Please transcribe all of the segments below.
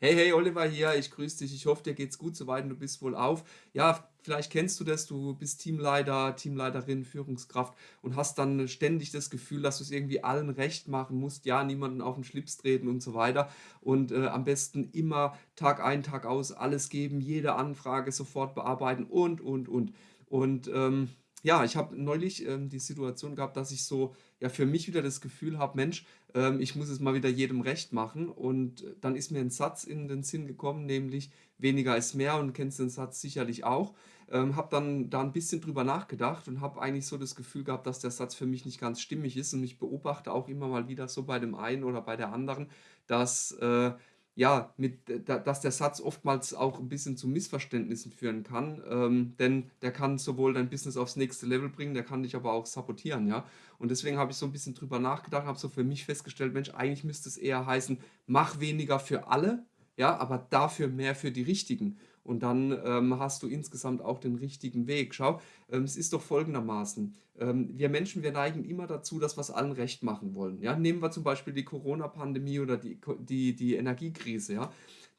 Hey, hey, Oliver hier, ich grüße dich. Ich hoffe, dir geht's gut soweit und du bist wohl auf. Ja, vielleicht kennst du das, du bist Teamleiter, Teamleiterin, Führungskraft und hast dann ständig das Gefühl, dass du es irgendwie allen recht machen musst, ja, niemanden auf den Schlips treten und so weiter und äh, am besten immer Tag ein, Tag aus alles geben, jede Anfrage sofort bearbeiten und, und, und. Und ähm, ja, ich habe neulich ähm, die Situation gehabt, dass ich so ja für mich wieder das Gefühl habe, Mensch, ähm, ich muss es mal wieder jedem recht machen. Und äh, dann ist mir ein Satz in den Sinn gekommen, nämlich weniger ist mehr und kennst den Satz sicherlich auch. Ähm, habe dann da ein bisschen drüber nachgedacht und habe eigentlich so das Gefühl gehabt, dass der Satz für mich nicht ganz stimmig ist. Und ich beobachte auch immer mal wieder so bei dem einen oder bei der anderen, dass äh, ja, mit, dass der Satz oftmals auch ein bisschen zu Missverständnissen führen kann, ähm, denn der kann sowohl dein Business aufs nächste Level bringen, der kann dich aber auch sabotieren, ja. Und deswegen habe ich so ein bisschen drüber nachgedacht, habe so für mich festgestellt, Mensch, eigentlich müsste es eher heißen, mach weniger für alle, ja, aber dafür mehr für die Richtigen. Und dann ähm, hast du insgesamt auch den richtigen Weg. Schau, ähm, es ist doch folgendermaßen. Ähm, wir Menschen, wir neigen immer dazu, dass wir es allen recht machen wollen. Ja? Nehmen wir zum Beispiel die Corona-Pandemie oder die, die, die Energiekrise. Ja?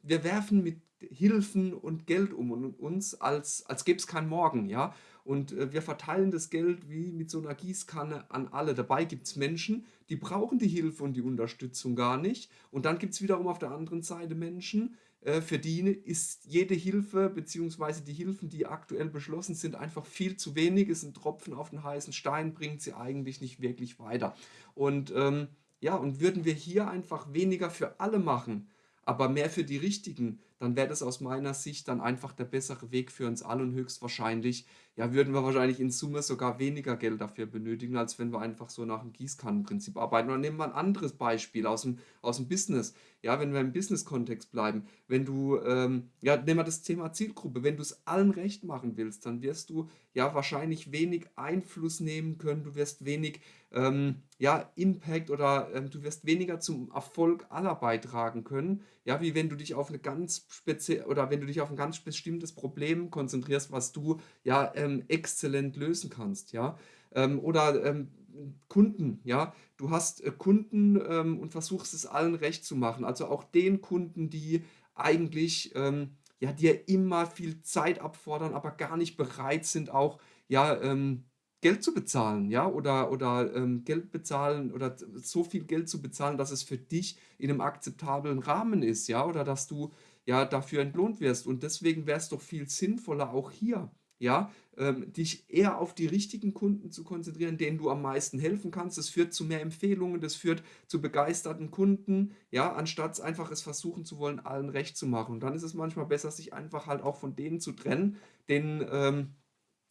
Wir werfen mit Hilfen und Geld um und uns, als, als gäbe es kein Morgen. Ja? Und äh, wir verteilen das Geld wie mit so einer Gießkanne an alle. Dabei gibt es Menschen, die brauchen die Hilfe und die Unterstützung gar nicht. Und dann gibt es wiederum auf der anderen Seite Menschen, äh, für die ist jede Hilfe bzw. die Hilfen, die aktuell beschlossen sind, einfach viel zu wenig. Es ein Tropfen auf den heißen Stein, bringt sie eigentlich nicht wirklich weiter. Und ähm, ja, und würden wir hier einfach weniger für alle machen, aber mehr für die Richtigen, dann wäre das aus meiner Sicht dann einfach der bessere Weg für uns alle und höchstwahrscheinlich, ja, würden wir wahrscheinlich in Summe sogar weniger Geld dafür benötigen, als wenn wir einfach so nach dem Gießkannenprinzip arbeiten. Oder nehmen wir ein anderes Beispiel aus dem, aus dem Business. Ja, wenn wir im Business-Kontext bleiben, wenn du, ähm, ja, nehmen wir das Thema Zielgruppe, wenn du es allen recht machen willst, dann wirst du ja wahrscheinlich wenig Einfluss nehmen können, du wirst wenig ähm, ja, Impact oder ähm, du wirst weniger zum Erfolg aller beitragen können, ja, wie wenn du dich auf eine ganz speziell oder wenn du dich auf ein ganz bestimmtes Problem konzentrierst, was du ja ähm, exzellent lösen kannst, ja. Ähm, oder ähm, Kunden, ja. Du hast äh, Kunden ähm, und versuchst es allen recht zu machen. Also auch den Kunden, die eigentlich ähm, ja dir immer viel Zeit abfordern, aber gar nicht bereit sind, auch ja ähm, Geld zu bezahlen, ja, oder, oder ähm, Geld bezahlen oder so viel Geld zu bezahlen, dass es für dich in einem akzeptablen Rahmen ist, ja, oder dass du ja dafür entlohnt wirst. Und deswegen wäre es doch viel sinnvoller, auch hier, ja, ähm, dich eher auf die richtigen Kunden zu konzentrieren, denen du am meisten helfen kannst. Das führt zu mehr Empfehlungen, das führt zu begeisterten Kunden, ja, anstatt einfach es versuchen zu wollen, allen recht zu machen. Und dann ist es manchmal besser, sich einfach halt auch von denen zu trennen, denen ähm,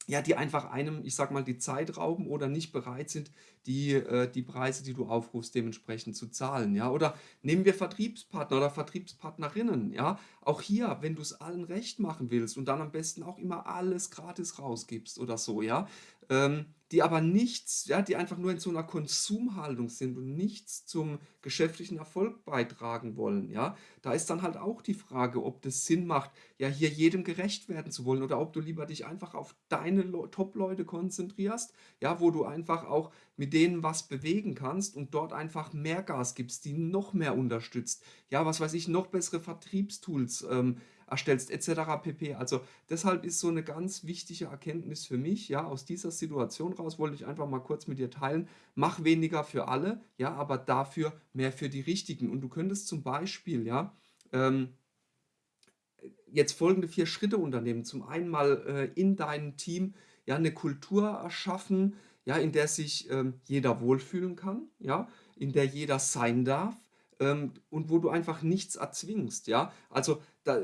ja, die einfach einem, ich sag mal, die Zeit rauben oder nicht bereit sind, die, äh, die Preise, die du aufrufst, dementsprechend zu zahlen. Ja? Oder nehmen wir Vertriebspartner oder Vertriebspartnerinnen. Ja? Auch hier, wenn du es allen recht machen willst und dann am besten auch immer alles gratis rausgibst oder so, ja, ähm, die aber nichts, ja, die einfach nur in so einer Konsumhaltung sind und nichts zum geschäftlichen Erfolg beitragen wollen, ja. Da ist dann halt auch die Frage, ob das Sinn macht, ja, hier jedem gerecht werden zu wollen oder ob du lieber dich einfach auf deine Top-Leute konzentrierst, ja, wo du einfach auch mit denen was bewegen kannst und dort einfach mehr Gas gibst, die noch mehr unterstützt, ja, was weiß ich, noch bessere Vertriebstools ähm, erstellst etc. pp. Also deshalb ist so eine ganz wichtige Erkenntnis für mich, ja, aus dieser Situation raus wollte ich einfach mal kurz mit dir teilen, mach weniger für alle, ja, aber dafür mehr für die Richtigen. Und du könntest zum Beispiel, ja, ähm, jetzt folgende vier Schritte unternehmen. Zum einen mal äh, in deinem Team ja eine Kultur erschaffen, ja, in der sich ähm, jeder wohlfühlen kann, ja, in der jeder sein darf, ähm, und wo du einfach nichts erzwingst, ja. Also da,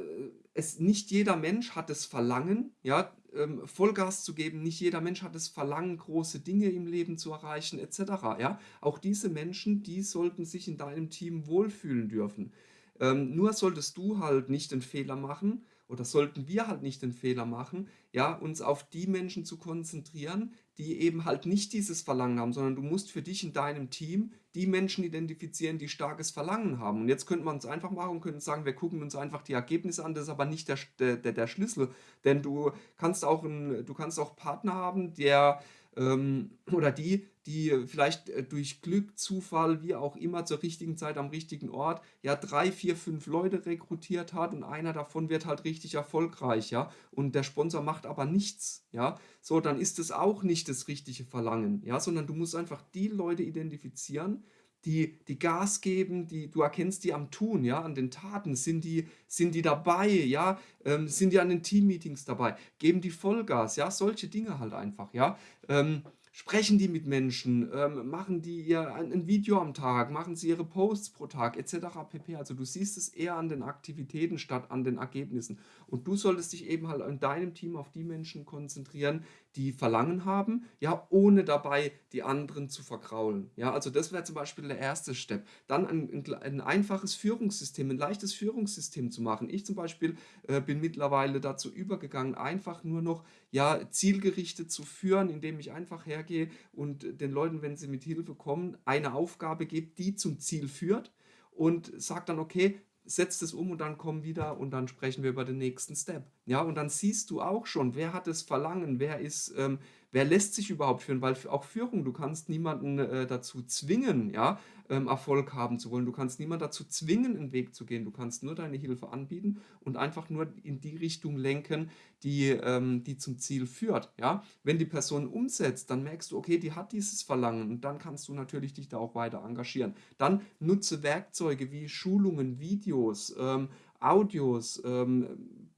es, nicht jeder Mensch hat das Verlangen, ja, ähm, Vollgas zu geben, nicht jeder Mensch hat das Verlangen, große Dinge im Leben zu erreichen, etc. Ja? Auch diese Menschen, die sollten sich in deinem Team wohlfühlen dürfen. Ähm, nur solltest du halt nicht den Fehler machen, oder sollten wir halt nicht den Fehler machen, ja, uns auf die Menschen zu konzentrieren, die eben halt nicht dieses Verlangen haben, sondern du musst für dich in deinem Team die Menschen identifizieren, die starkes Verlangen haben. Und jetzt könnte man es einfach machen und könnte sagen, wir gucken uns einfach die Ergebnisse an, das ist aber nicht der, der, der Schlüssel, denn du kannst auch, ein, du kannst auch Partner haben, der ähm, oder die, die vielleicht äh, durch Glück, Zufall, wie auch immer, zur richtigen Zeit am richtigen Ort, ja, drei, vier, fünf Leute rekrutiert hat und einer davon wird halt richtig erfolgreich, ja, und der Sponsor macht aber nichts, ja, so, dann ist es auch nicht das richtige Verlangen, ja, sondern du musst einfach die Leute identifizieren, die, die Gas geben, die, du erkennst die am Tun, ja, an den Taten, sind die, sind die dabei, ja, ähm, sind die an den Teammeetings dabei, geben die Vollgas, ja, solche Dinge halt einfach, ja. Ähm, sprechen die mit Menschen, ähm, machen die ihr ein, Video am Tag, machen sie ihre Posts pro Tag etc. pp. Also du siehst es eher an den Aktivitäten statt an den Ergebnissen. Und du solltest dich eben halt in deinem Team auf die Menschen konzentrieren, die Verlangen haben, ja, ohne dabei die anderen zu verkraulen. Ja, also das wäre zum Beispiel der erste Step. Dann ein, ein, ein, einfaches Führungssystem, ein leichtes Führungssystem zu machen. Ich zum Beispiel äh, bin mittlerweile dazu übergegangen, einfach nur noch ja, zielgerichtet zu führen, indem ich einfach hergehe und den Leuten, wenn sie mit Hilfe kommen, eine Aufgabe gebe, die zum Ziel führt und sage dann, okay, setzt es um und dann komm wieder und dann sprechen wir über den nächsten Step. Ja, und dann siehst du auch schon, wer hat das Verlangen, wer ist, ähm, wer lässt sich überhaupt führen, weil auch Führung, du kannst niemanden äh, dazu zwingen, ja, ähm, Erfolg haben zu wollen. Du kannst niemanden dazu zwingen, einen Weg zu gehen. Du kannst nur deine Hilfe anbieten und einfach nur in die Richtung lenken, die, ähm, die zum Ziel führt. Ja? Wenn die Person umsetzt, dann merkst du, okay, die hat dieses Verlangen und dann kannst du natürlich dich da auch weiter engagieren. Dann nutze Werkzeuge wie Schulungen, Videos, ähm, Audios, ähm,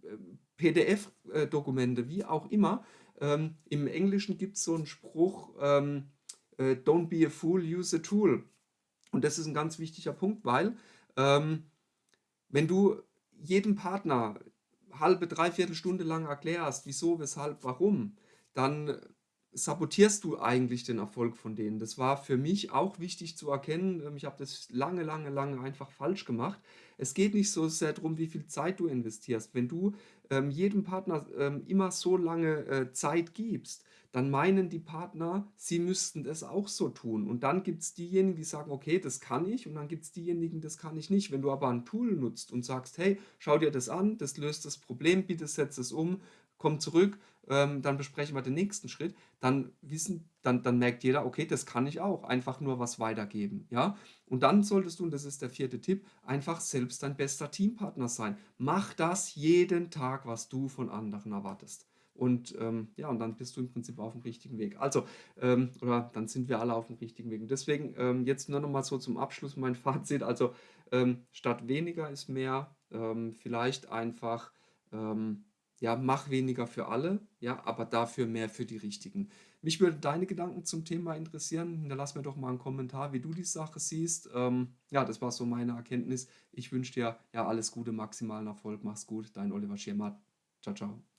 äh, PDF-Dokumente, wie auch immer, ähm, Im Englischen gibt es so einen Spruch, ähm, äh, don't be a fool, use a tool. Und das ist ein ganz wichtiger Punkt, weil ähm, wenn du jedem Partner halbe, dreiviertel Stunde lang erklärst, wieso, weshalb, warum, dann sabotierst du eigentlich den Erfolg von denen. Das war für mich auch wichtig zu erkennen. Ähm, ich habe das lange, lange, lange einfach falsch gemacht. Es geht nicht so sehr darum, wie viel Zeit du investierst. Wenn du ähm, jedem Partner ähm, immer so lange äh, Zeit gibst, dann meinen die Partner, sie müssten das auch so tun. Und dann gibt es diejenigen, die sagen, okay, das kann ich. Und dann gibt es diejenigen, das kann ich nicht. Wenn du aber ein Tool nutzt und sagst, hey, schau dir das an, das löst das Problem, bitte setz es um, komm zurück, ähm, dann besprechen wir den nächsten Schritt, dann wissen, dann, dann merkt jeder, okay, das kann ich auch, einfach nur was weitergeben, ja. Und dann solltest du, und das ist der vierte Tipp, einfach selbst dein bester Teampartner sein. Mach das jeden Tag, was du von anderen erwartest. Und ähm, ja, und dann bist du im Prinzip auf dem richtigen Weg. Also, ähm, oder dann sind wir alle auf dem richtigen Weg. Und deswegen ähm, jetzt nur noch mal so zum Abschluss mein Fazit. Also, ähm, statt weniger ist mehr, ähm, vielleicht einfach ähm, ja, mach weniger für alle, ja, aber dafür mehr für die Richtigen. Mich würde deine Gedanken zum Thema interessieren. Hinterlass mir doch mal einen Kommentar, wie du die Sache siehst. Ähm, ja, das war so meine Erkenntnis. Ich wünsche dir ja alles Gute, maximalen Erfolg. Mach's gut. Dein Oliver Schirmer. Ciao, ciao.